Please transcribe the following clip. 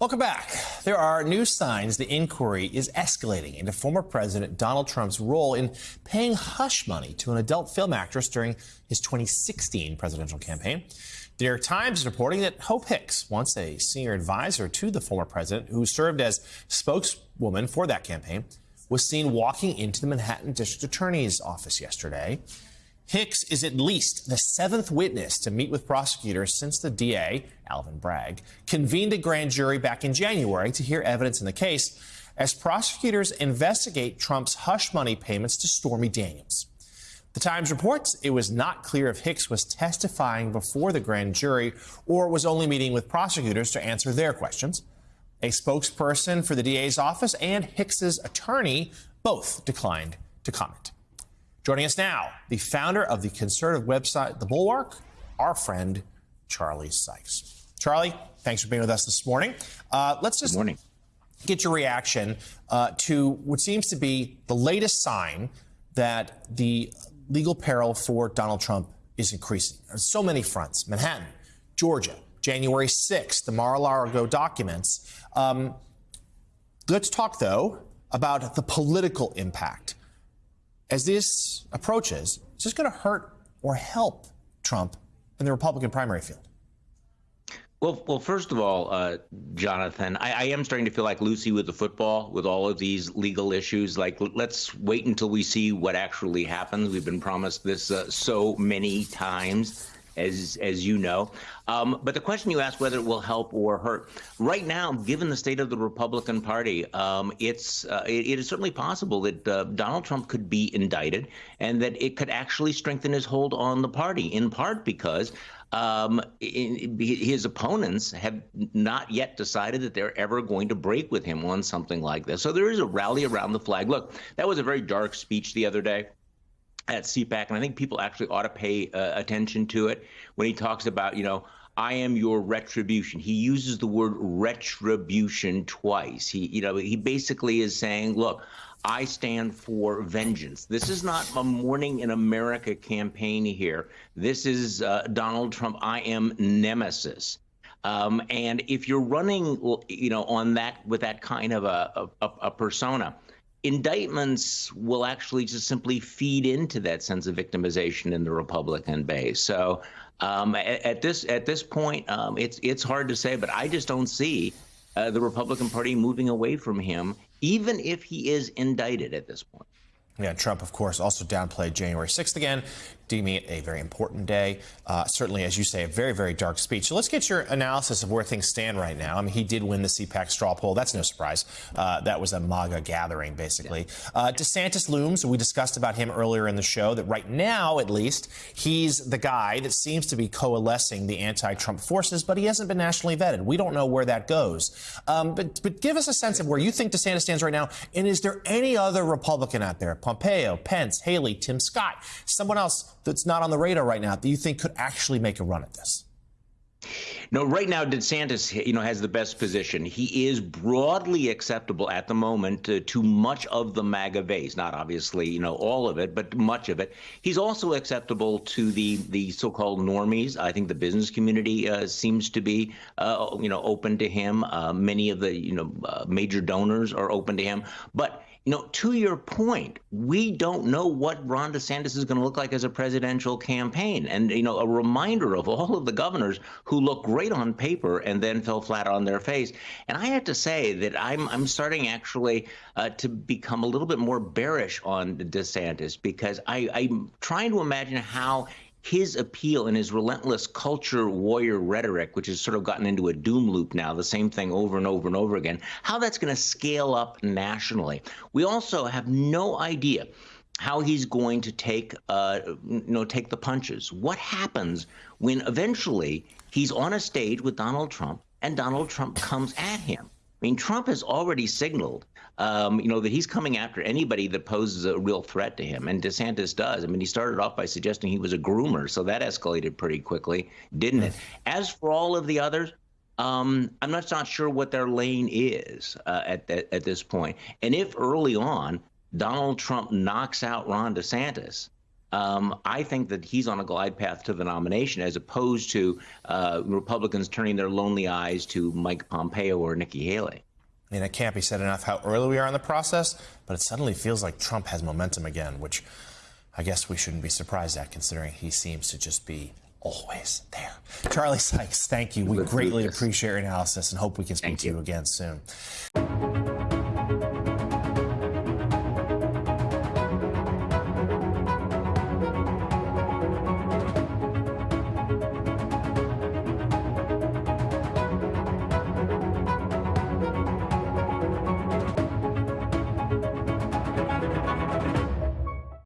Welcome back. There are new signs the inquiry is escalating into former President Donald Trump's role in paying hush money to an adult film actress during his 2016 presidential campaign. The New York Times is reporting that Hope Hicks, once a senior advisor to the former president, who served as spokeswoman for that campaign, was seen walking into the Manhattan District Attorney's office yesterday. Hicks is at least the seventh witness to meet with prosecutors since the DA, Alvin Bragg, convened a grand jury back in January to hear evidence in the case as prosecutors investigate Trump's hush money payments to Stormy Daniels. The Times reports it was not clear if Hicks was testifying before the grand jury or was only meeting with prosecutors to answer their questions. A spokesperson for the DA's office and Hicks's attorney both declined to comment. Joining us now, the founder of the conservative website The Bulwark, our friend Charlie Sykes. Charlie, thanks for being with us this morning. Uh, let's just get your reaction uh, to what seems to be the latest sign that the legal peril for Donald Trump is increasing on so many fronts. Manhattan, Georgia, January 6th, the Mar-a-Lago documents. Um, let's talk, though, about the political impact as this approaches, is this going to hurt or help Trump in the Republican primary field? Well, well, first of all, uh, Jonathan, I, I, am starting to feel like Lucy with the football with all of these legal issues. Like, let's wait until we see what actually happens. We've been promised this uh, so many times as as you know. Um, but the question you asked whether it will help or hurt, right now, given the state of the Republican Party, um, it's uh, it, it is certainly possible that uh, Donald Trump could be indicted, and that it could actually strengthen his hold on the party, in part because. Um, in, his opponents have not yet decided that they're ever going to break with him on something like this. So there is a rally around the flag. Look, that was a very dark speech the other day at CPAC, and I think people actually ought to pay uh, attention to it when he talks about, you know, I am your retribution. He uses the word retribution twice. He, you know, he basically is saying, look, I stand for vengeance. This is not a Morning in America campaign here. This is uh, Donald Trump. I am nemesis. Um, and if you're running, you know, on that with that kind of a, a, a persona, indictments will actually just simply feed into that sense of victimization in the Republican base. So um, at, at, this at this point, um, it's it's hard to say, but I just don't see uh, the Republican Party moving away from him, even if he is indicted at this point. Yeah, Trump, of course, also downplayed January 6th again, deeming it a very important day. Uh, certainly, as you say, a very, very dark speech. So let's get your analysis of where things stand right now. I mean, he did win the CPAC straw poll. That's no surprise. Uh, that was a MAGA gathering, basically. Uh, DeSantis looms. We discussed about him earlier in the show that right now, at least, he's the guy that seems to be coalescing the anti-Trump forces, but he hasn't been nationally vetted. We don't know where that goes. Um, but, but give us a sense of where you think DeSantis stands right now. And is there any other Republican out there? Pompeo, Pence, Haley, Tim Scott, someone else that's not on the radar right now that you think could actually make a run at this? No, right now DeSantis, you know, has the best position. He is broadly acceptable at the moment to, to much of the MAGA base, not obviously, you know, all of it, but much of it. He's also acceptable to the the so-called normies. I think the business community uh, seems to be, uh, you know, open to him. Uh, many of the, you know, uh, major donors are open to him, but you know, to your point, we don't know what Ron DeSantis is going to look like as a presidential campaign. And, you know, a reminder of all of the governors who look great on paper and then fell flat on their face. And I have to say that I'm, I'm starting actually uh, to become a little bit more bearish on DeSantis because I, I'm trying to imagine how his appeal and his relentless culture warrior rhetoric, which has sort of gotten into a doom loop now, the same thing over and over and over again, how that's going to scale up nationally. We also have no idea how he's going to take, uh, you know, take the punches. What happens when eventually he's on a stage with Donald Trump and Donald Trump comes at him? I mean, Trump has already signaled um, you know, that he's coming after anybody that poses a real threat to him. And DeSantis does. I mean, he started off by suggesting he was a groomer, so that escalated pretty quickly, didn't it? As for all of the others, um, I'm not, not sure what their lane is uh, at, at, at this point. And if early on Donald Trump knocks out Ron DeSantis, um, I think that he's on a glide path to the nomination as opposed to uh, Republicans turning their lonely eyes to Mike Pompeo or Nikki Haley. I mean, it can't be said enough how early we are in the process, but it suddenly feels like Trump has momentum again, which I guess we shouldn't be surprised at considering he seems to just be always there. Charlie Sykes, thank you. We greatly appreciate your analysis and hope we can speak to you again soon.